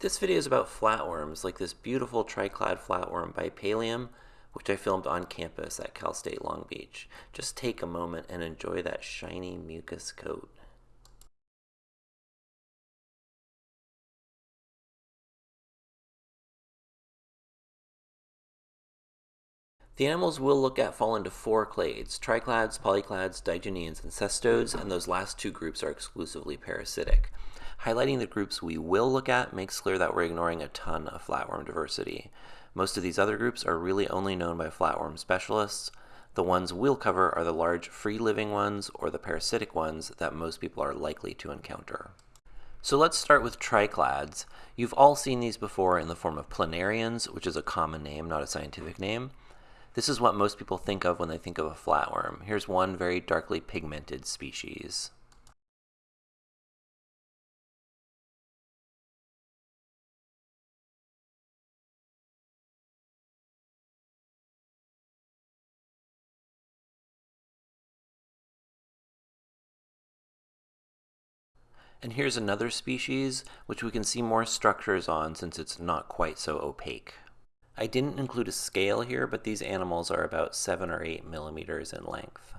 This video is about flatworms, like this beautiful triclad flatworm by which I filmed on campus at Cal State Long Beach. Just take a moment and enjoy that shiny mucus coat. The animals we'll look at fall into four clades, triclads, polyclads, digeneans, and cestodes, and those last two groups are exclusively parasitic. Highlighting the groups we will look at makes clear that we're ignoring a ton of flatworm diversity. Most of these other groups are really only known by flatworm specialists. The ones we'll cover are the large free-living ones or the parasitic ones that most people are likely to encounter. So let's start with triclads. You've all seen these before in the form of planarians, which is a common name, not a scientific name. This is what most people think of when they think of a flatworm. Here's one very darkly pigmented species. And here's another species, which we can see more structures on since it's not quite so opaque. I didn't include a scale here, but these animals are about 7 or 8 millimeters in length.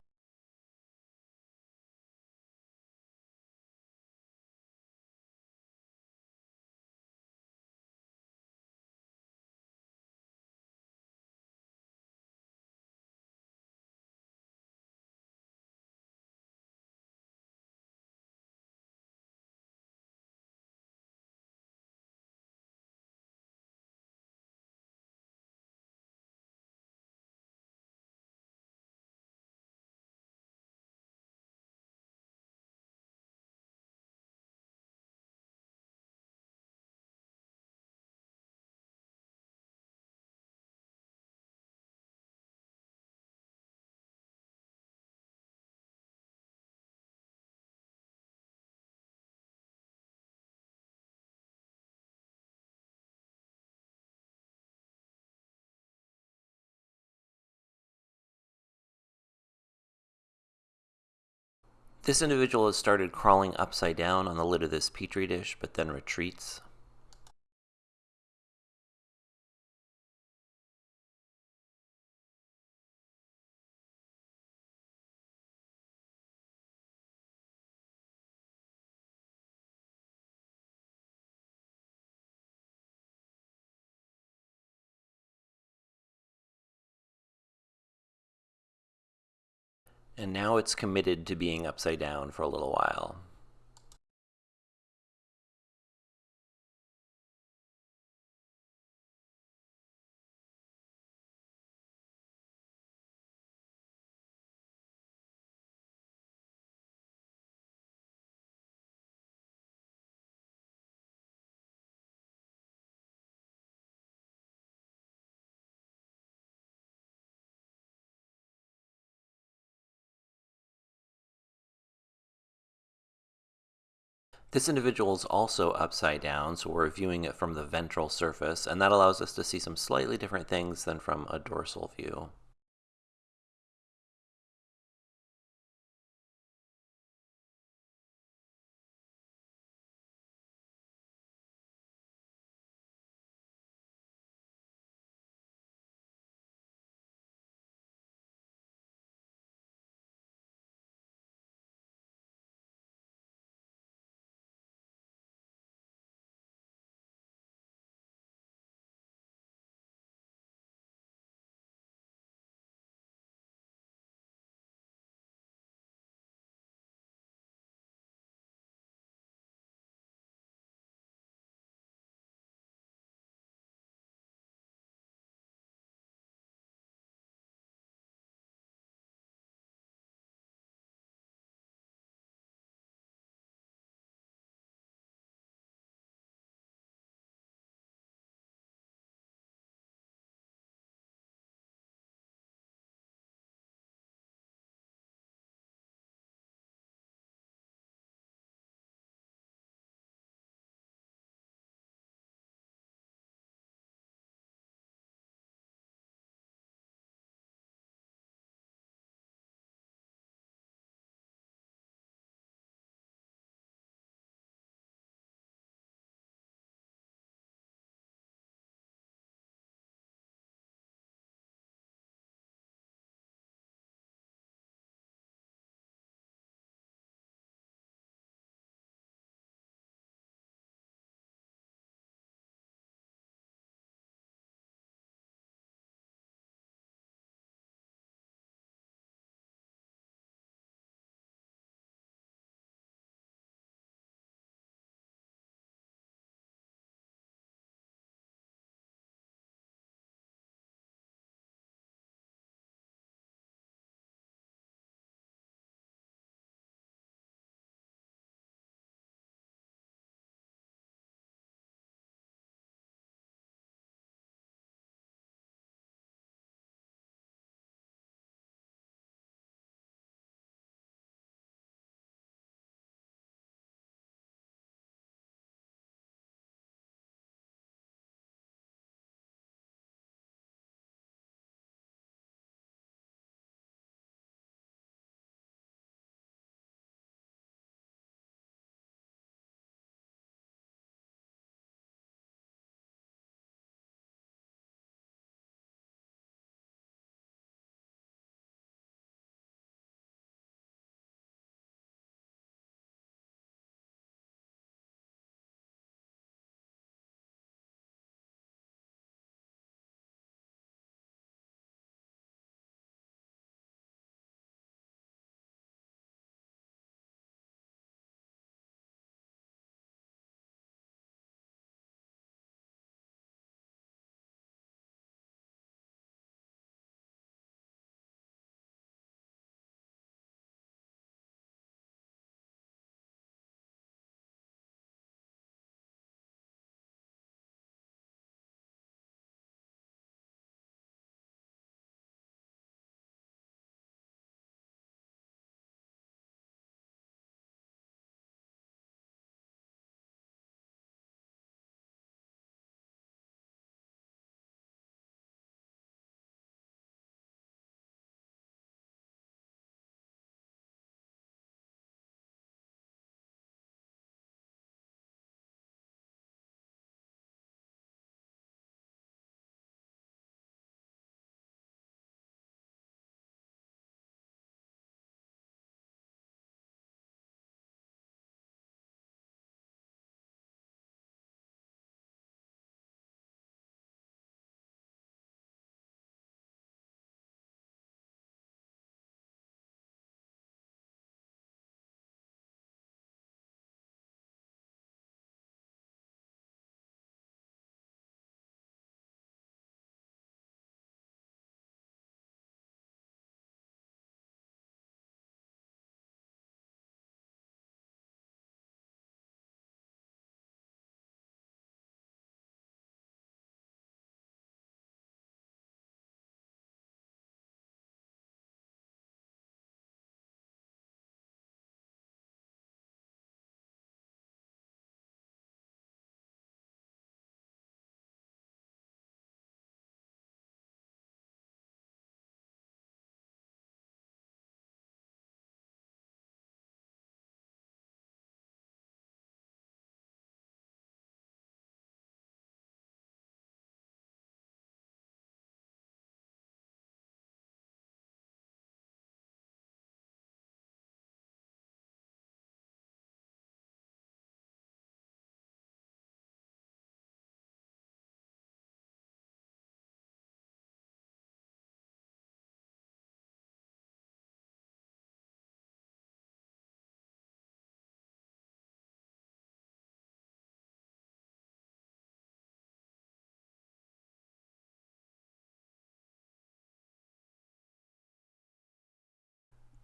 This individual has started crawling upside down on the lid of this petri dish, but then retreats. And now it's committed to being upside down for a little while. This individual is also upside down, so we're viewing it from the ventral surface, and that allows us to see some slightly different things than from a dorsal view.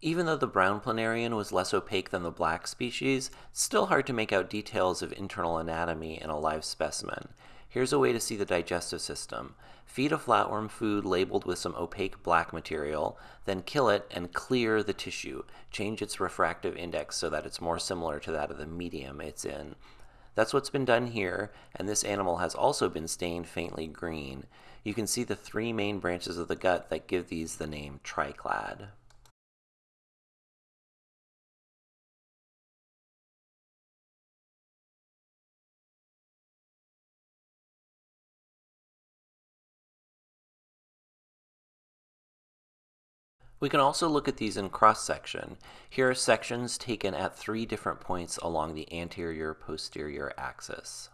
Even though the brown planarian was less opaque than the black species, it's still hard to make out details of internal anatomy in a live specimen. Here's a way to see the digestive system. Feed a flatworm food labeled with some opaque black material, then kill it and clear the tissue. Change its refractive index so that it's more similar to that of the medium it's in. That's what's been done here, and this animal has also been stained faintly green. You can see the three main branches of the gut that give these the name triclad. We can also look at these in cross-section. Here are sections taken at three different points along the anterior-posterior axis.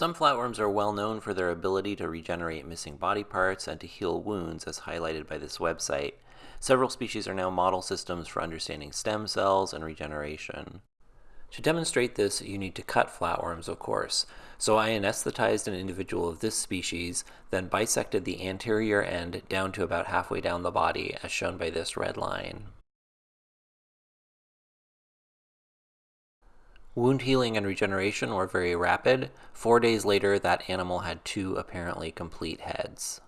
Some flatworms are well known for their ability to regenerate missing body parts and to heal wounds, as highlighted by this website. Several species are now model systems for understanding stem cells and regeneration. To demonstrate this, you need to cut flatworms, of course. So I anesthetized an individual of this species, then bisected the anterior end down to about halfway down the body, as shown by this red line. Wound healing and regeneration were very rapid. Four days later, that animal had two apparently complete heads.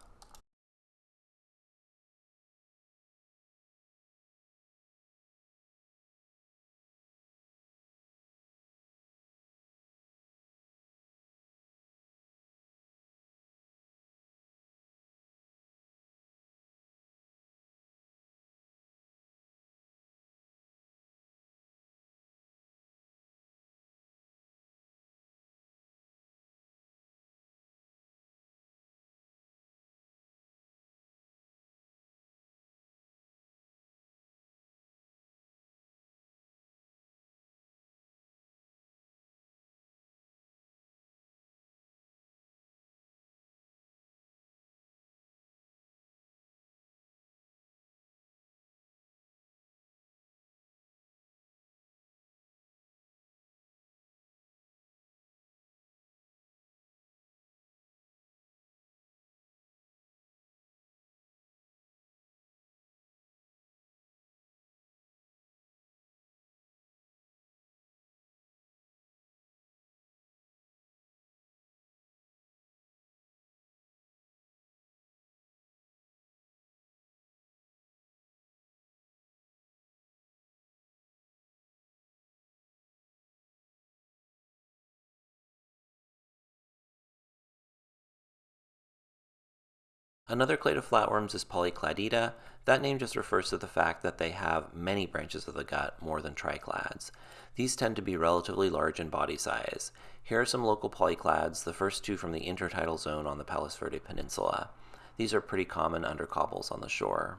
Another clade of flatworms is Polycladida. That name just refers to the fact that they have many branches of the gut, more than triclads. These tend to be relatively large in body size. Here are some local polyclads, the first two from the intertidal zone on the Palos Verde Peninsula. These are pretty common under cobbles on the shore.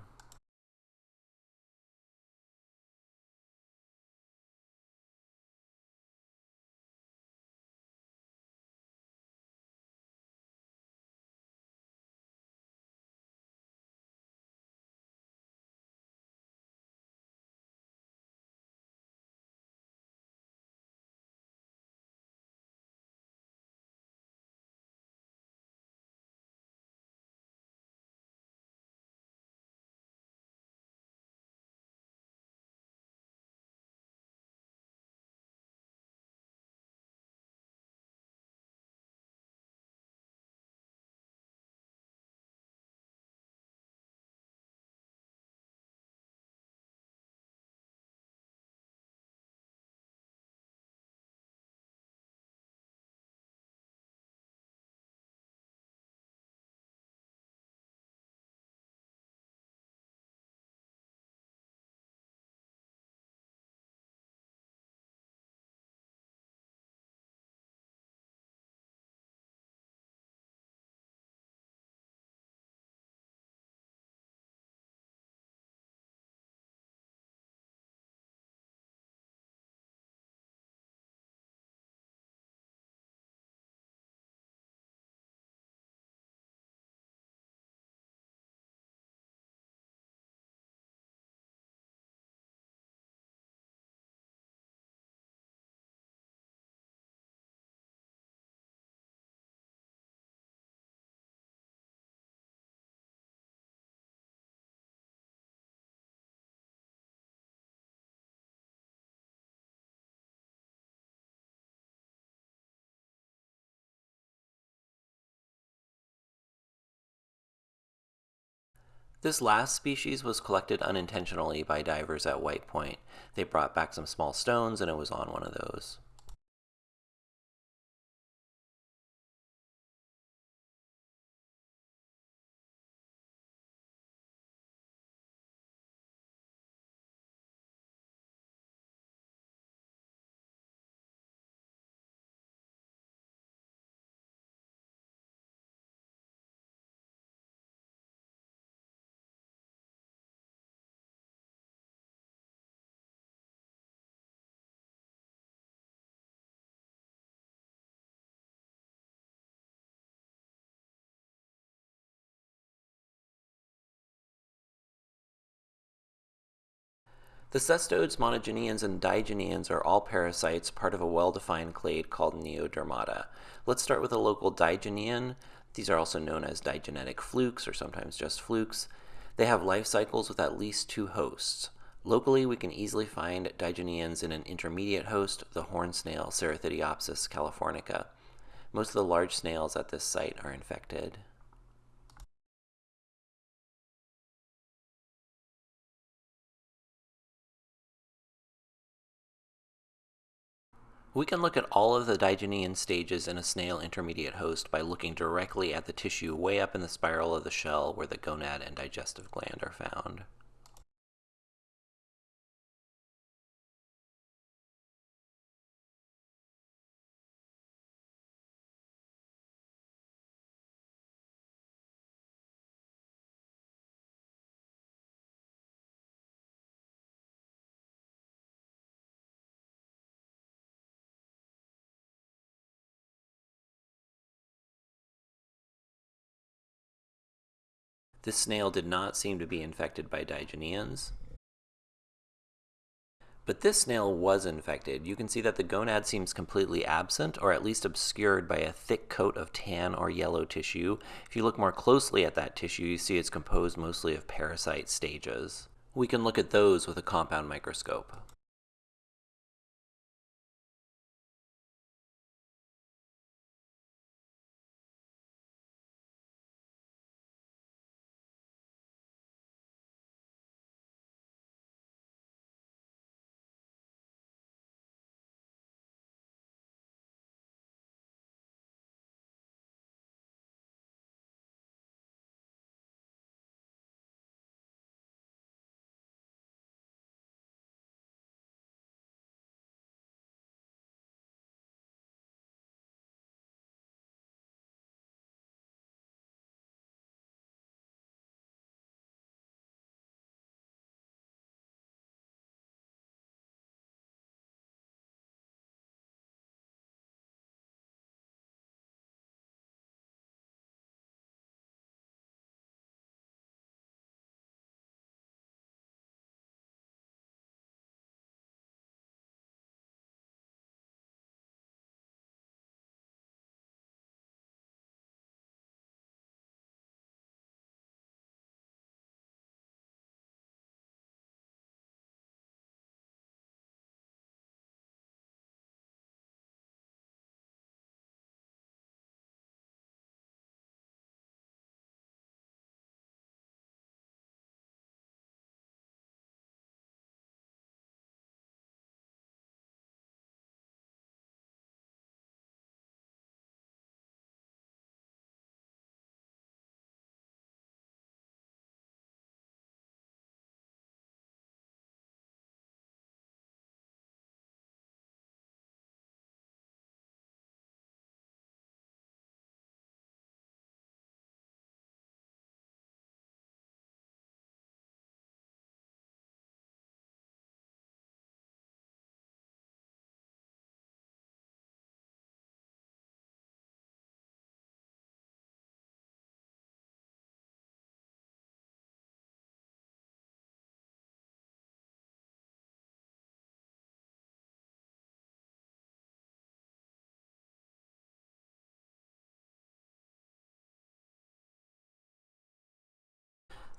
This last species was collected unintentionally by divers at White Point. They brought back some small stones and it was on one of those. The cestodes, monogeneans, and digeneans are all parasites, part of a well-defined clade called Neodermata. Let's start with a local digenean. These are also known as digenetic flukes, or sometimes just flukes. They have life cycles with at least two hosts. Locally, we can easily find digeneans in an intermediate host, the horn snail Cerithideopsis californica. Most of the large snails at this site are infected. We can look at all of the digenean stages in a snail intermediate host by looking directly at the tissue way up in the spiral of the shell where the gonad and digestive gland are found. This snail did not seem to be infected by digeneans. But this snail was infected. You can see that the gonad seems completely absent, or at least obscured by a thick coat of tan or yellow tissue. If you look more closely at that tissue, you see it's composed mostly of parasite stages. We can look at those with a compound microscope.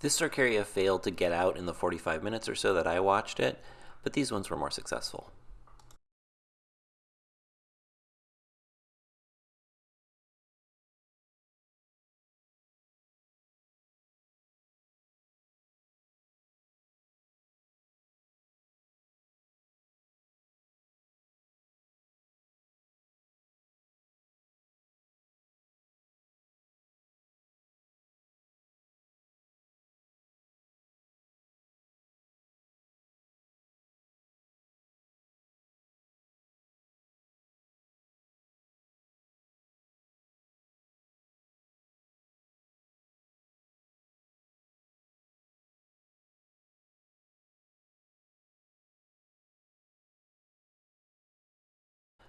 This Cercaria failed to get out in the 45 minutes or so that I watched it, but these ones were more successful.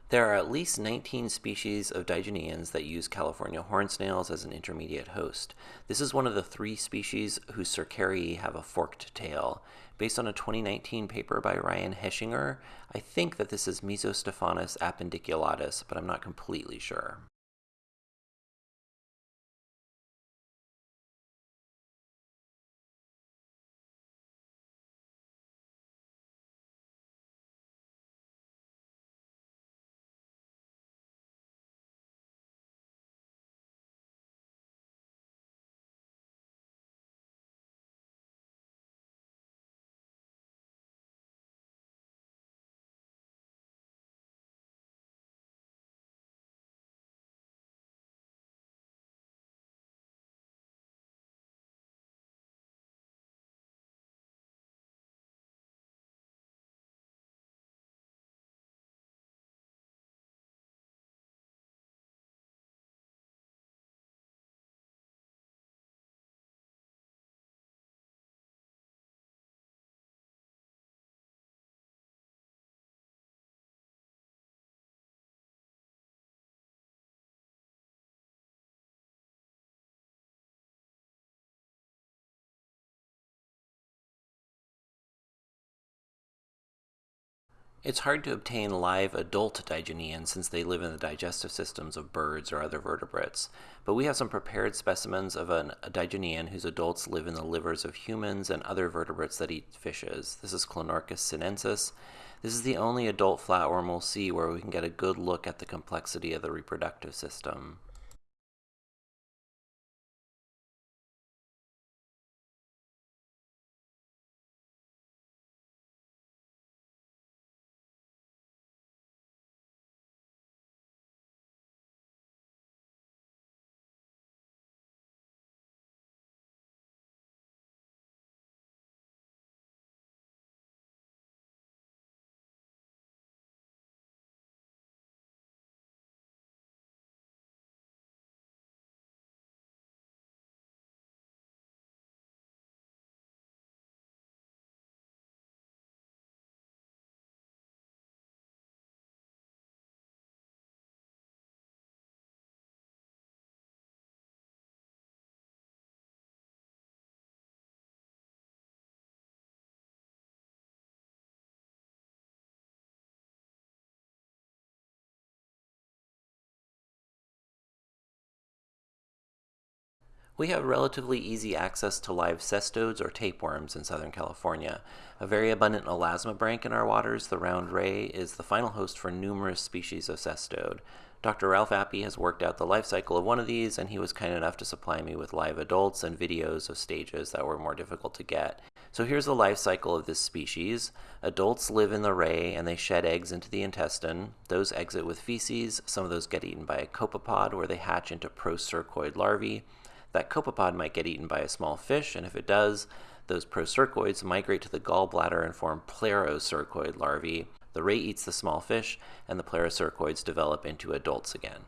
There are at least 19 species of digeneans that use California horn snails as an intermediate host. This is one of the three species whose cercariae have a forked tail. Based on a 2019 paper by Ryan Hechinger, I think that this is Mesostephanus appendiculatus, but I'm not completely sure. It's hard to obtain live adult digeneans since they live in the digestive systems of birds or other vertebrates, but we have some prepared specimens of an, a digenean whose adults live in the livers of humans and other vertebrates that eat fishes. This is Clonorchis sinensis. This is the only adult flatworm we'll see where we can get a good look at the complexity of the reproductive system. We have relatively easy access to live cestodes or tapeworms in Southern California. A very abundant elasmobranch in our waters, the round ray, is the final host for numerous species of cestode. Dr. Ralph Appy has worked out the life cycle of one of these, and he was kind enough to supply me with live adults and videos of stages that were more difficult to get. So here's the life cycle of this species. Adults live in the ray and they shed eggs into the intestine. Those exit with feces. Some of those get eaten by a copepod where they hatch into procercoid larvae. That copepod might get eaten by a small fish, and if it does, those procercoids migrate to the gallbladder and form plerocercoid larvae. The ray eats the small fish, and the plerocercoids develop into adults again.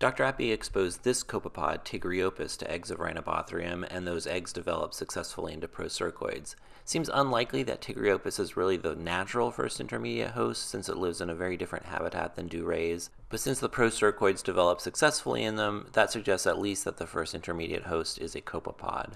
Dr. Appy exposed this copepod, Tigriopus, to eggs of Rhinobothrium, and those eggs developed successfully into procercoids. Seems unlikely that Tigriopus is really the natural first intermediate host, since it lives in a very different habitat than do rays. But since the procercoids developed successfully in them, that suggests at least that the first intermediate host is a copepod.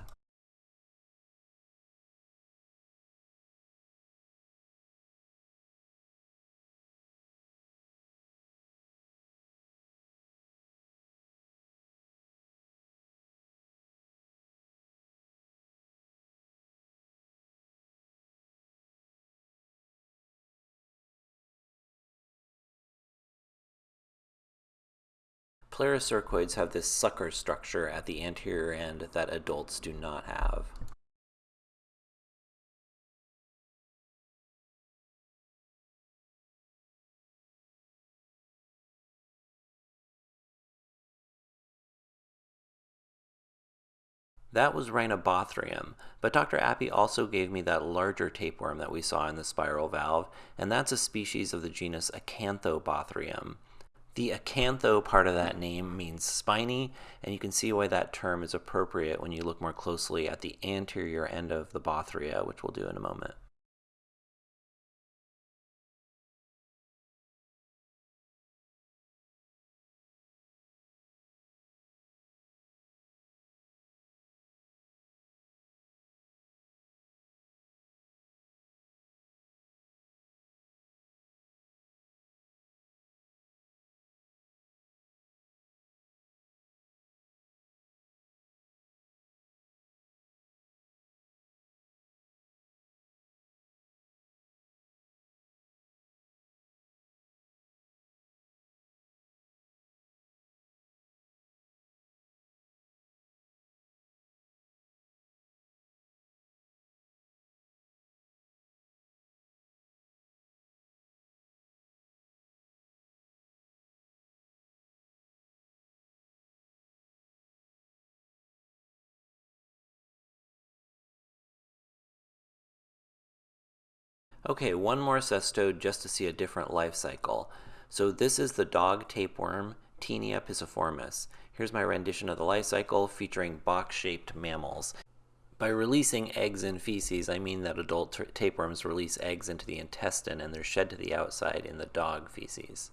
Plerocercoids have this sucker structure at the anterior end that adults do not have. That was Rhinobothrium, but Dr. Appy also gave me that larger tapeworm that we saw in the spiral valve, and that's a species of the genus Acanthobothrium. The acantho part of that name means spiny, and you can see why that term is appropriate when you look more closely at the anterior end of the Bothria, which we'll do in a moment. Okay, one more cestode just to see a different life cycle. So this is the dog tapeworm, Taenia pisciformis. Here's my rendition of the life cycle featuring box-shaped mammals. By releasing eggs and feces, I mean that adult tapeworms release eggs into the intestine and they're shed to the outside in the dog feces.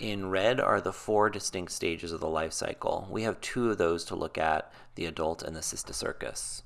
In red are the four distinct stages of the life cycle. We have two of those to look at, the adult and the cysticercus.